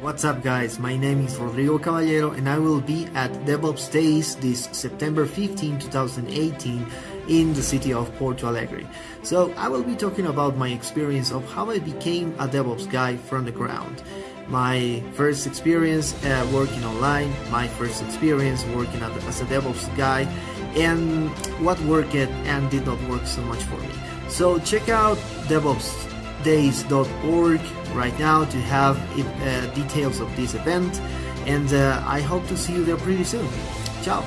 What's up guys, my name is Rodrigo Caballero and I will be at DevOps Days this September 15, 2018 in the city of Porto Alegre. So I will be talking about my experience of how I became a DevOps guy from the ground. My first experience uh, working online, my first experience working as a DevOps guy, and what worked and did not work so much for me. So check out DevOpsDays.org right now to have uh, details of this event, and uh, I hope to see you there pretty soon. Ciao!